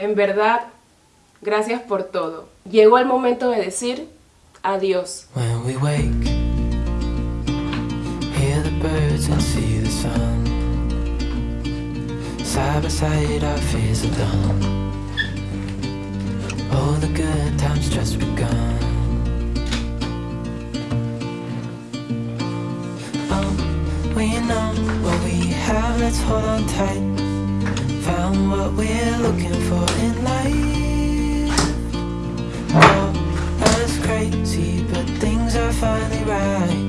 En verdad, gracias por todo. Llegó el momento de decir adiós. When we wake, hear the birds and see the sun. Side by side, our fears are done. All the good times just begun. Oh, we know what we have, let's hold on tight. Found what we're looking for in life. Crazy, but things are finally right.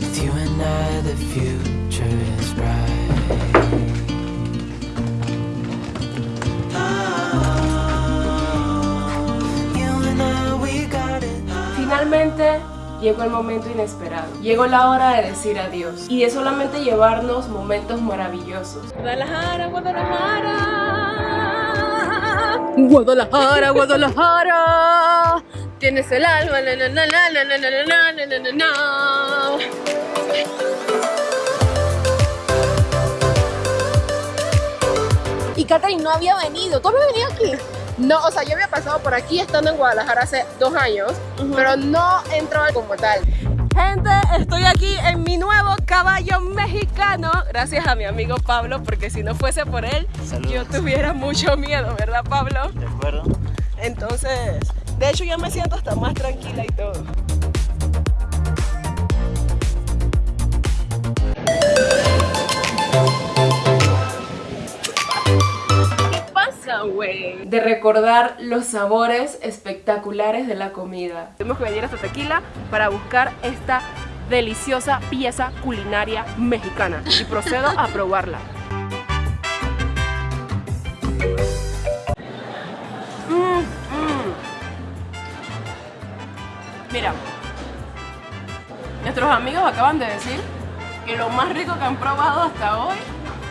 With you and I, the future is bright. Oh. Finalmente Llegó el momento inesperado. Llegó la hora de decir adiós. Y de solamente llevarnos momentos maravillosos. Guadalajara, Guadalajara. Guadalajara, Guadalajara. Tienes el alma. Na, na, na, y Katherine no había venido. ¿Tú habías aquí? No, o sea, yo había pasado por aquí estando en Guadalajara hace dos años, pero no entró como tal. Gente, estoy aquí en mi nuevo caballo mexicano, gracias a mi amigo Pablo, porque si no fuese por él, Saludos. yo tuviera mucho miedo, ¿verdad Pablo? ¿De acuerdo? Entonces, de hecho ya me siento hasta más tranquila y todo. De recordar los sabores espectaculares de la comida. Tuvimos que venir hasta Tequila para buscar esta deliciosa pieza culinaria mexicana y procedo a probarla. Mm, mm. Mira, nuestros amigos acaban de decir que lo más rico que han probado hasta hoy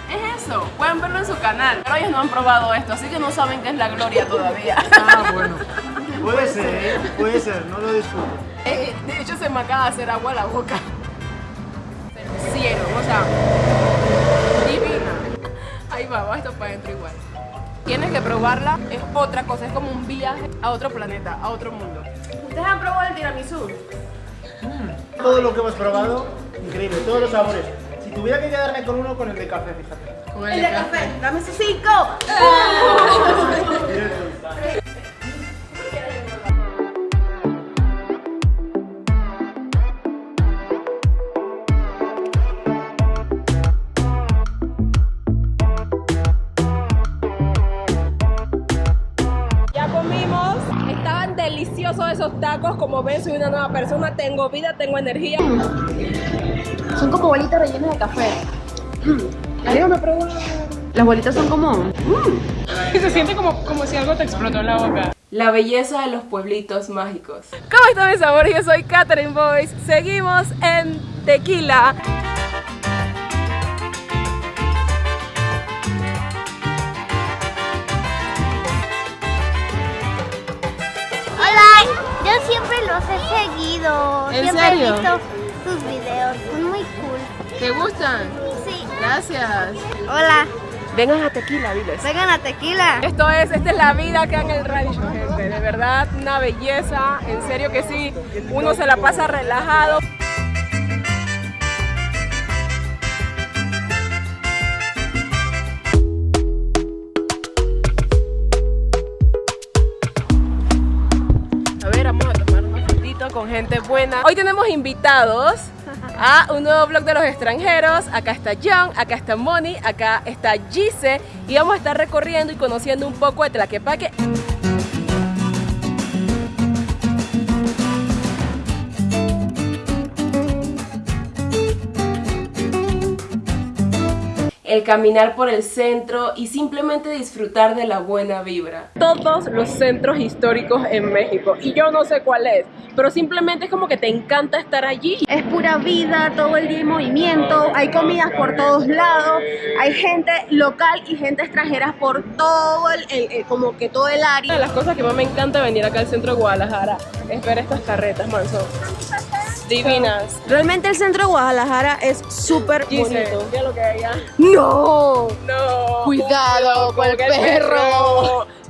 es eso. Pueden verlo en su canal, pero ellos no han probado esto, así que no saben qué es la gloria todavía. Ah, bueno. Puede ser, ¿eh? puede ser, no lo discuto. Eh, de hecho, se me acaba de hacer agua a la boca. Cielo, o sea, divina. Ahí va, va esto para adentro igual. Tienes que probarla, es otra cosa, es como un viaje a otro planeta, a otro mundo. ¿Ustedes han probado el tiramisú? Todo lo que hemos probado, increíble, todos los sabores. Tuviera que quedarme con uno, con el de café, fíjate. Con El de café, dame esos cinco. Ya comimos, estaban deliciosos esos tacos, como ven soy una nueva persona, tengo vida, tengo energía. Son como bolitas rellenas de café. Déjame probar. Las bolitas son como... Se siente como, como si algo te explotó en la boca. La belleza de los pueblitos mágicos. ¿Cómo están mis amores? Yo soy Catherine Boyce. Seguimos en Tequila. Hola, yo siempre los he seguido. ¿En siempre serio? he visto sus videos, son muy cool. ¿Te gustan? Sí. Gracias. Hola, Vengan a Tequila, diles. vengan a Tequila. Esto es, esta es la vida acá en el rancho, gente. De verdad, una belleza. En serio que sí. Uno se la pasa relajado. Gente buena. Hoy tenemos invitados a un nuevo blog de los extranjeros. Acá está John, acá está Moni, acá está Gise y vamos a estar recorriendo y conociendo un poco de Tlaquepaque. El caminar por el centro y simplemente disfrutar de la buena vibra. Todos los centros históricos en México, y yo no sé cuál es, pero simplemente es como que te encanta estar allí. Es pura vida, todo el día en movimiento, hay comidas por todos lados, hay gente local y gente extranjera por todo el, el- el- como que todo el Una área. de las cosas que más me encanta venir acá al centro de Guadalajara es ver estas carretas, manso. Divinas. Realmente el centro de Guadalajara es súper bonito. mira lo que hay allá. ¡No! No. Cuidado con el que perro.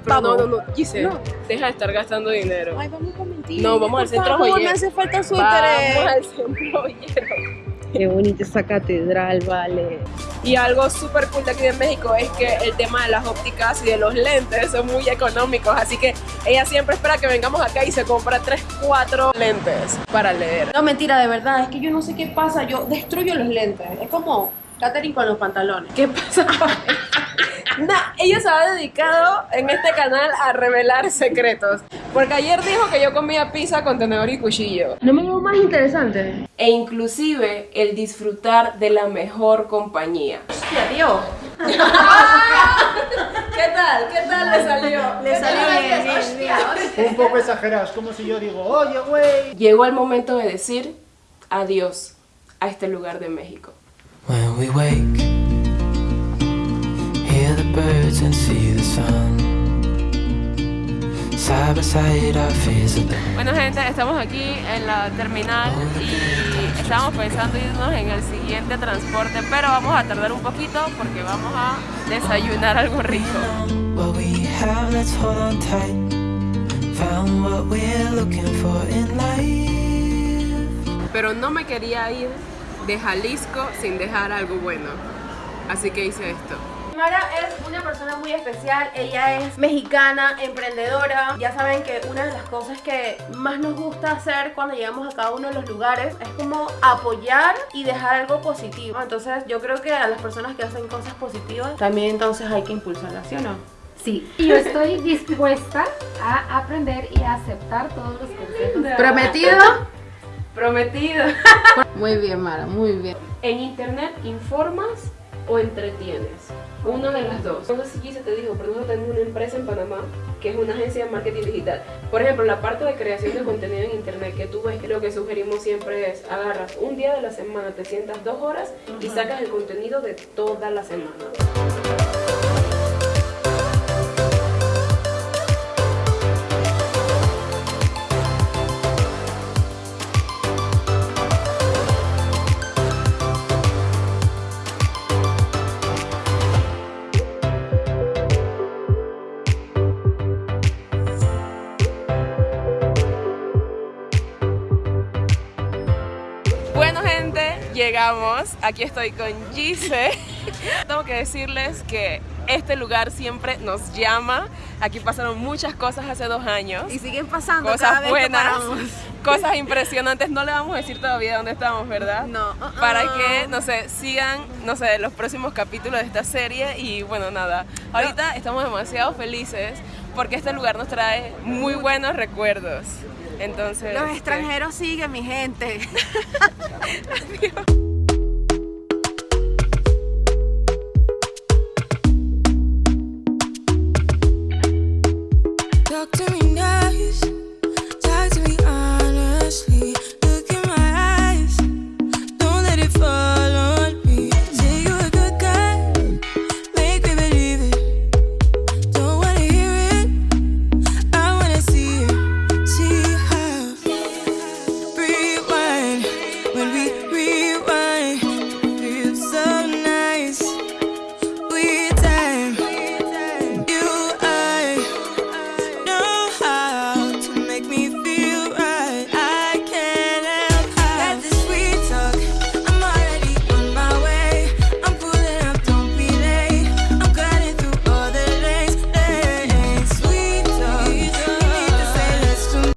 Pero no, Vamos. no, no. Gise, No. deja de estar gastando dinero. Ay, vamos con mentir. No, vamos al centro favor, joyero. me hace falta Vamos suéter. al centro joyero. Qué bonita esa catedral, vale. Y algo súper cool de aquí de México es que el tema de las ópticas y de los lentes son muy económicos. Así que ella siempre espera que vengamos acá y se compra 3, 4 lentes para leer. No, mentira, de verdad, es que yo no sé qué pasa, yo destruyo los lentes. Es como Katherine con los pantalones. ¿Qué pasa? Nah, ella se ha dedicado en este canal a revelar secretos. Porque ayer dijo que yo comía pizza con tenedor y cuchillo. No me veo más interesante. E inclusive el disfrutar de la mejor compañía. Hostia, tío. ¿Qué tal? ¿Qué tal le salió? Le salió bien, bien, bien. Un poco exagerado, es como si yo digo, oye, güey. Llegó el momento de decir adiós a este lugar de México. When we wake, birds and see the sun. Bueno gente, estamos aquí en la terminal y estamos pensando irnos en el siguiente transporte, pero vamos a tardar un poquito porque vamos a desayunar algo rico. What we have, let's hold on tight. Found what we're looking for in life. Pero no me quería ir de Jalisco sin dejar algo bueno, así que hice esto. Mara es una persona muy especial, ella es mexicana, emprendedora. Ya saben que una de las cosas que más nos gusta hacer cuando llegamos a cada uno de los lugares es como apoyar y dejar algo positivo. Entonces yo creo que a las personas que hacen cosas positivas también entonces hay que impulsarlas, ¿sí o no? Sí, y yo estoy dispuesta a aprender y a aceptar todos los consejos. ¿Prometido? Prometido. Muy bien, Mara, muy bien. En internet informas o entretienes. Una de las dos. No sé si Gise te dijo, pero nosotros tenemos una empresa en Panamá que es una agencia de marketing digital. Por ejemplo, la parte de creación de contenido en internet que tú ves, lo que sugerimos siempre es agarras un día de la semana, te sientas dos horas y sacas el contenido de toda la semana. Llegamos. Aquí estoy con Gise. Tengo que decirles que este lugar siempre nos llama. Aquí pasaron muchas cosas hace dos años. Y siguen pasando cada Cosas vez buenas, que paramos. cosas impresionantes. No le vamos a decir todavía dónde estamos, ¿verdad? No. uh-uh. Para que, no sé, sigan, no sé, los próximos capítulos de esta serie. Y bueno, nada. Ahorita estamos demasiado felices porque este lugar nos trae muy buenos recuerdos. Entonces. Los este, extranjeros siguen, mi gente. Adiós.